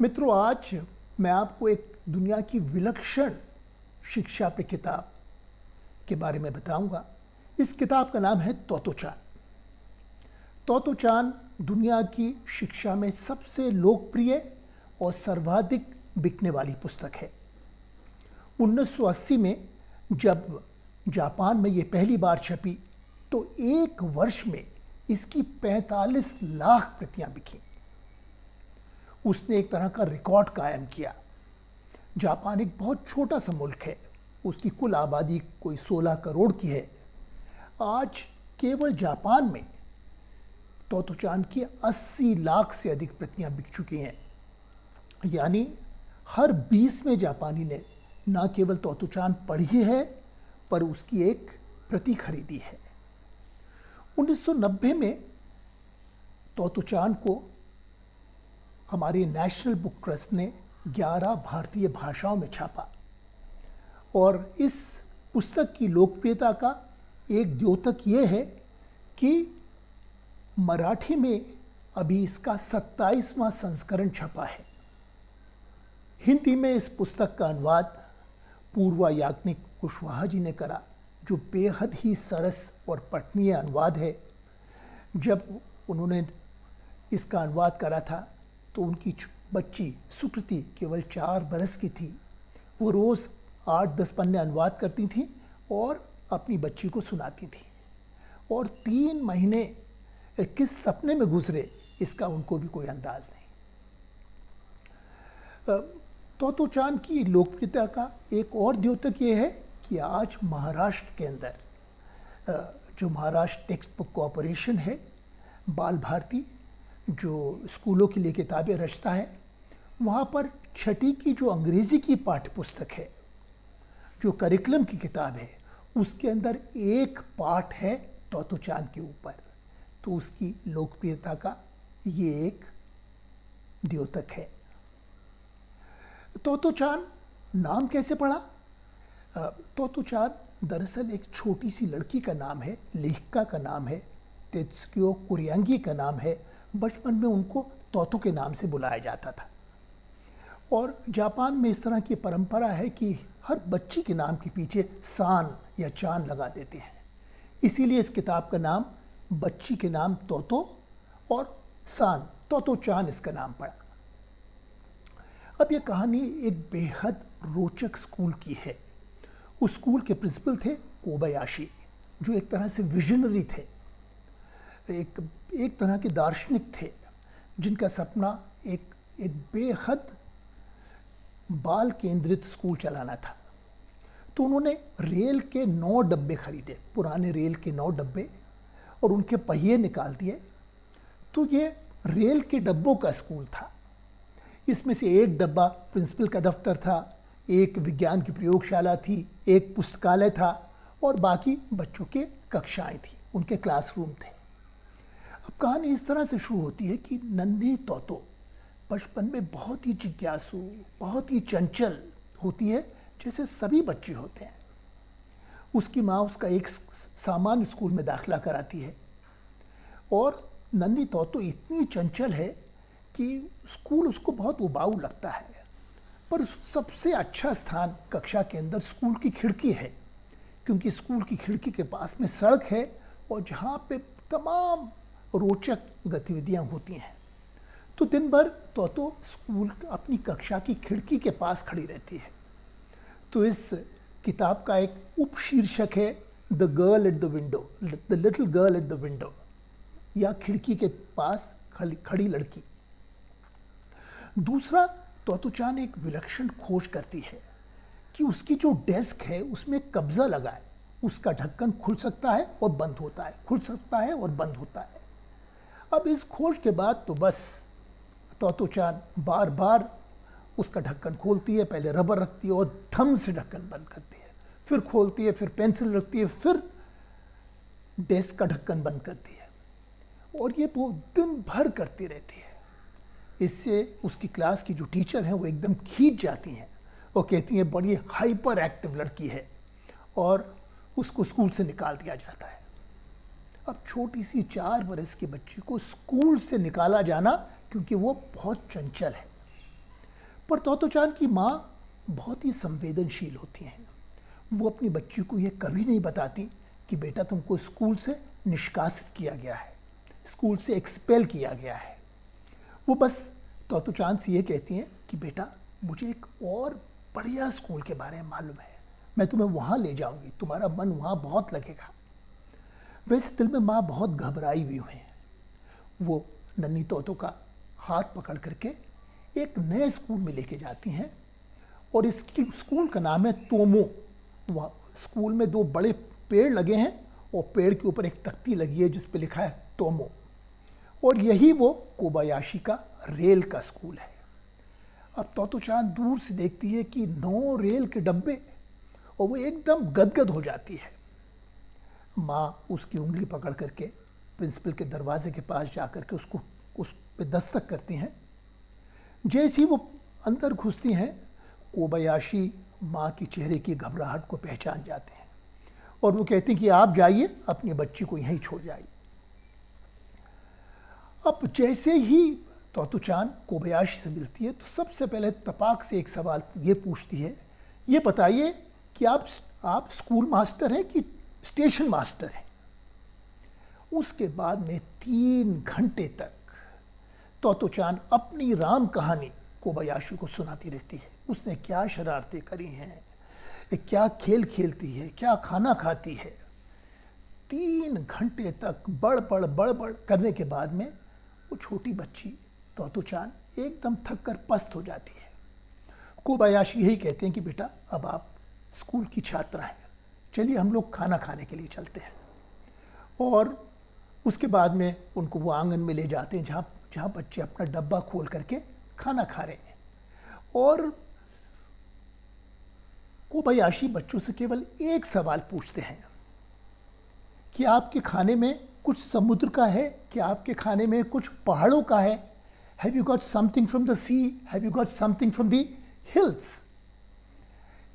मित्रों, आज मैं आपको एक दुनिया की विलक्षण शिक्षा पे किताब के बारे में बताऊँगा। इस किताब का नाम है तोतोचान। तोतोचान दुनिया की शिक्षा में सबसे लोकप्रिय और सर्वाधिक बिकने वाली पुस्तक है। 1980 में जब जापान में ये पहली बार छपी तो एक वर्ष में इसकी 45 लाख प्रतियाँ बिकी। उसने एक तरह का रिकॉर्ड कायम किया। जापान एक बहुत छोटा सा मुल्क है। उसकी कुल आबादी कोई 16 करोड़ की है। आज केवल जापान में तोतोचान की 80 लाख से अधिक प्रतियाँ बिक चुकी हैं। यानी हर 20 में जापानी ने ना केवल तोतोचान पढ़ी है, पर उसकी एक प्रति खरीदी है। 1990 में तोतोचान को हमारे नेशनल बुक ट्रस्ट ने 11 भारतीय भाषाओं में छापा और इस पुस्तक की लोकप्रियता का एक द्योतक ये है कि मराठी में अभी इसका 27वां संस्करण छपा है। हिंदी में इस पुस्तक का अनुवाद पूर्वा याज्ञनिक कुशवाहा जी ने करा, जो बेहद ही सरस और पठनीय अनुवाद है। जब उन्होंने इसका अनुवाद करा था तो उनकी बच्ची सुकृति केवल चार बरस की थी। वो रोज़ आठ दस पन्ने अनुवाद करती थी और अपनी बच्ची को सुनाती थी। और तीन महीने किस सपने में गुजरे, इसका उनको भी कोई अंदाज नहीं। तो चाँद की लोकप्रियता का एक और द्योतक ये है कि आज महाराष्ट्र के अंदर जो महाराष्ट्र टेक्स्ट बुक कॉपोरेशन है, बाल भारती जो स्कूलों के लिए किताबें रचता है, वहाँ पर छठी की जो अंग्रेज़ी की पाठ्य पुस्तक है, जो करिकुलम की किताब है, उसके अंदर एक पाठ है तोतोचान के ऊपर। तो उसकी लोकप्रियता का ये एक द्योतक है। तोतोचान नाम कैसे पड़ा? चाँद दरअसल एक छोटी सी लड़की का नाम है, लेखिका का नाम है, तेत्सुकियो कुरियांगी का नाम है बचपन में उनको तोतो के नाम से बुलाया जाता था। और जापान में इस तरह की परंपरा है कि हर बच्ची के नाम के पीछे सान या चाँद लगा देते हैं। इसीलिए इस किताब का नाम बच्ची के नाम तोतो और सान, तोतो चाँद इसका नाम पड़ा। अब यह कहानी एक बेहद रोचक स्कूल की है। उस स्कूल के प्रिंसिपल थे कोबयाशी, जो एक तरह से विजनरी थे। एक एक तरह के दार्शनिक थे, जिनका सपना एक एक बेहद बाल केंद्रित स्कूल चलाना था। तो उन्होंने रेल के नौ डब्बे खरीदे, पुराने रेल के नौ डब्बे, और उनके पहिए निकाल दिए। तो ये रेल के डब्बों का स्कूल था। इसमें से एक डब्बा प्रिंसिपल का दफ्तर था, एक विज्ञान की प्रयोगशाला थी, एक पुस्तकालय था, और बाकी बच्चों के कक्षाएँ थी, उनके क्लासरूम थे। अब कहानी इस तरह से शुरू होती है कि नन्ही तोतो, बचपन में बहुत ही जिज्ञासु, बहुत ही चंचल होती है, जैसे सभी बच्चे होते हैं। उसकी माँ उसका एक सामान्य स्कूल में दाखिला कराती है। और नन्ही तोतो इतनी चंचल है कि स्कूल उसको बहुत उबाऊ लगता है। पर सबसे अच्छा स्थान कक्षा के अंदर स्कूल की खिड़की है, क्योंकि स्कूल की खिड़की के पास में सड़क है और जहाँ पे तमाम रोचक गतिविधियाँ होती हैं। तो दिन भर तो तो स्कूल अपनी कक्षा की खिड़की के पास खड़ी रहती है। तो इस किताब का एक उपशीर्षक है the girl at the window the little girl at the window या खिड़की के पास खड़ी लड़की। दूसरा, तोतुचान एक विलक्षण खोज करती है कि उसकी जो डेस्क है, उसमें कब्जा लगा है। उसका ढक्कन खुल सकता है और बंद होता है, खुल सकता है और बंद होता है। अब इस खोज के बाद तो बस तो चाँद बार बार उसका ढक्कन खोलती है, पहले रबर रखती है और धम से ढक्कन बंद करती है। फिर खोलती है, फिर पेंसिल रखती है, फिर डेस्क का ढक्कन बंद करती है। और ये वो दिन भर करती रहती है। इससे उसकी क्लास की जो टीचर हैं, वो एकदम खींच जाती हैं वो कहती हैं, बड़ी हाइपर एक्टिव लड़की है। और उसको स्कूल से निकाल दिया जाता है। अब छोटी सी चार बरस के बच्ची को स्कूल से निकाला जाना क्योंकि वो बहुत चंचल है। पर तोतो चाँद की माँ बहुत ही संवेदनशील होती हैं। वो अपनी बच्ची को ये कभी नहीं बताती कि बेटा तुमको स्कूल से निष्कासित किया गया है, स्कूल से एक्सपेल किया गया है। वो बस तोतो चाँद से ये कहती हैं कि बेटा, मुझे एक और बढ़िया स्कूल के बारे में मालूम है। मैं तुम्हें वहाँ ले जाऊँगी, तुम्हारा मन वहाँ बहुत लगेगा। वैसे दिल में माँ बहुत घबराई हुई हुई है। वो नन्ही तोतो का हाथ पकड़ करके एक नए स्कूल में लेके जाती हैं और इसकी स्कूल का नाम है तोमो। वह स्कूल में दो बड़े पेड़ लगे हैं और पेड़ के ऊपर एक तख्ती लगी है जिस पे लिखा है तोमो। और यही वो कोबायाशी का रेल का स्कूल है। अब तोतो चाँद दूर से देखती है कि नौ रेल के डब्बे और वो एकदम गदगद हो जाती है। माँ उसकी उंगली पकड़ करके प्रिंसिपल के दरवाजे के पास जा कर के उसको, उस पर दस्तक करती हैं। जैसी वो अंदर घुसती हैं, कोबयाशी माँ के चेहरे की घबराहट को पहचान जाते हैं और वो कहती हैं कि आप जाइए, अपनी बच्ची को यहीं छोड़ जाइए। अब जैसे ही तोतु चाँद कोबयाशी से मिलती है तो सबसे पहले तपाक से एक सवाल ये पूछती है, ये बताइए कि आप आप स्कूल मास्टर हैं कि स्टेशन मास्टर हैं। उसके बाद में तीन घंटे तक तोतो चाँद अपनी राम कहानी कोबयाशी को सुनाती रहती है। उसने क्या शरारतें करी हैं, क्या खेल खेलती है, क्या खाना खाती है। तीन घंटे तक बड़ बड़ बड़ बड़ करने के बाद में वो छोटी बच्ची तोतो चाँद एकदम थक कर पस्त हो जाती है। कोबायाशी यही कहते हैं कि बेटा, अब आप स्कूल की छात्रा हैं। चलिए हम लोग खाना खाने के लिए चलते हैं। और उसके बाद में उनको वो आँगन में ले जाते हैं, जहाँ जहाँ बच्चे अपना डब्बा खोल करके खाना खा रहे हैं। और कोबायाशी बच्चों से केवल एक सवाल पूछते हैं कि आपके खाने में कुछ समुद्र का है? कि आपके खाने में कुछ पहाड़ों का है? Have you got something from the sea have you got something from the hills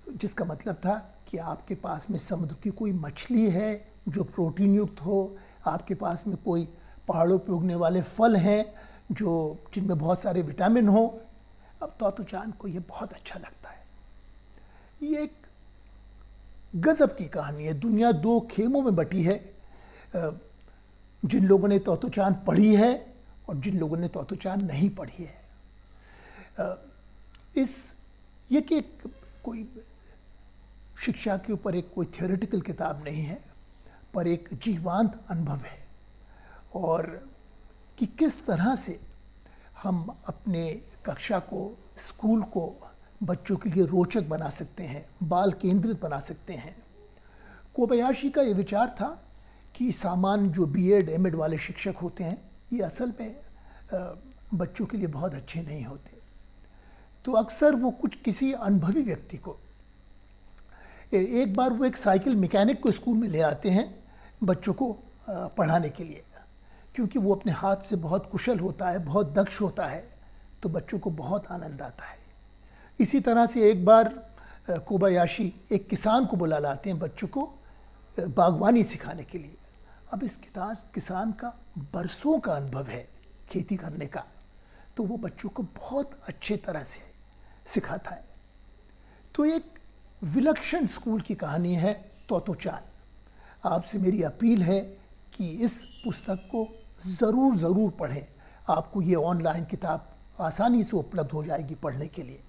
जिसका मतलब था कि आपके पास में समुद्र की कोई मछली है जो प्रोटीन युक्त हो, आपके पास में कोई पहाड़ों पर उगने वाले फल हैं जो, जिनमें बहुत सारे विटामिन हो, अब तो चाँद को ये बहुत अच्छा लगता है। ये एक गजब की कहानी है। दुनिया दो खेमों में बटी है। जिन लोगों ने तोतो चाँद पढ़ी है और जिन लोगों ने तोतो चाँद नहीं पढ़ी है। इस, ये कि कोई शिक्षा के ऊपर एक कोई थियोरेटिकल किताब नहीं है, पर एक जीवांत अनुभव है। और कि किस तरह से हम अपने कक्षा को, स्कूल को बच्चों के लिए रोचक बना सकते हैं, बाल केंद्रित बना सकते हैं। कोबयाशी का ये विचार था कि सामान्य जो बी एड एम एड वाले शिक्षक होते हैं, ये असल में बच्चों के लिए बहुत अच्छे नहीं होते। तो अक्सर वो कुछ किसी अनुभवी व्यक्ति को एक बार वो एक साइकिल मैकेनिक को स्कूल में ले आते हैं बच्चों को पढ़ाने के लिए। क्योंकि वो अपने हाथ से बहुत कुशल होता है, बहुत दक्ष होता है तो बच्चों को बहुत आनंद आता है। इसी तरह से एक बार कोबायाशी एक किसान को बुला लाते हैं बच्चों को बागवानी सिखाने के लिए। अब इस किताब किसान का बरसों का अनुभव है खेती करने का तो वो बच्चों को बहुत अच्छे तरह से सिखाता है। तो एक विलक्षण स्कूल की कहानी है तोतोचान। आपसे मेरी अपील है कि इस पुस्तक को ज़रूर ज़रूर पढ़ें। आपको ये ऑनलाइन किताब आसानी से उपलब्ध हो जाएगी पढ़ने के लिए।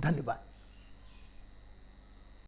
धन्यवाद।